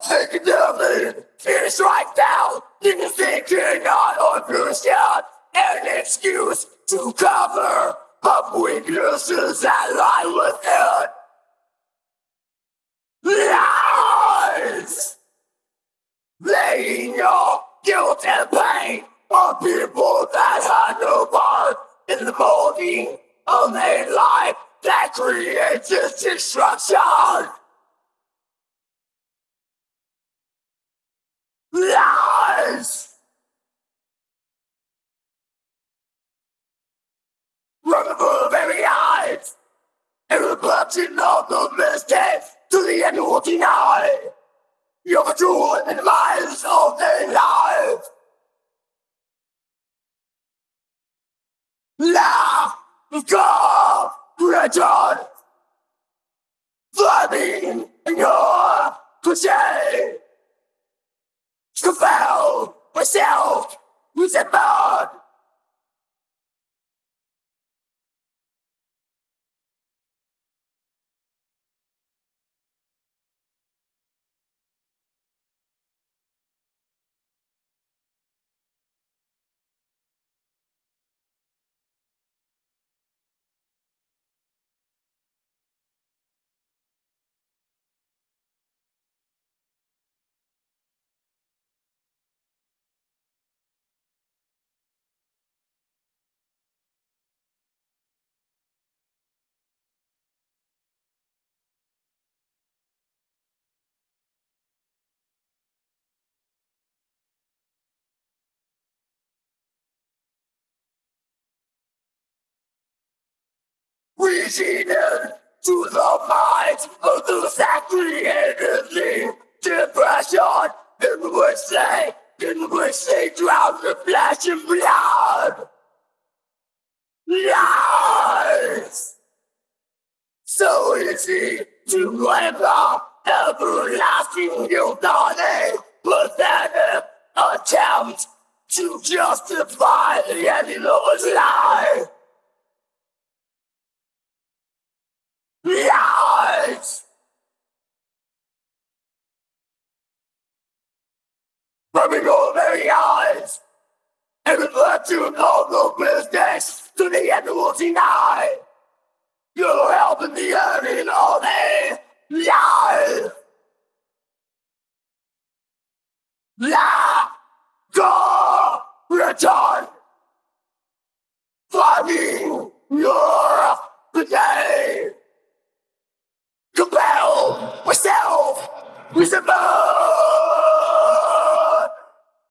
I can never finish right now. Niggas thinking I understand an excuse to cover up weaknesses that lie within. Lies! Laying your guilt and pain on people that had no part in the molding of a life that creates destruction. Lies! From the very eyes, and reflection of the mistakes to the end will deny. You're the true and lies of their life. La God return. Flaming in your cliche. With a bird. the in to the mind of the depression in which they, in which they drown the flesh and blood. Lies! So easy to blame the everlasting guilty, pathetic uh, attempt to justify the ending of lie. Lies! From your very eyes, and you know the business to the end will deny. You're helping the earning all day. Lies! La! Go! Return!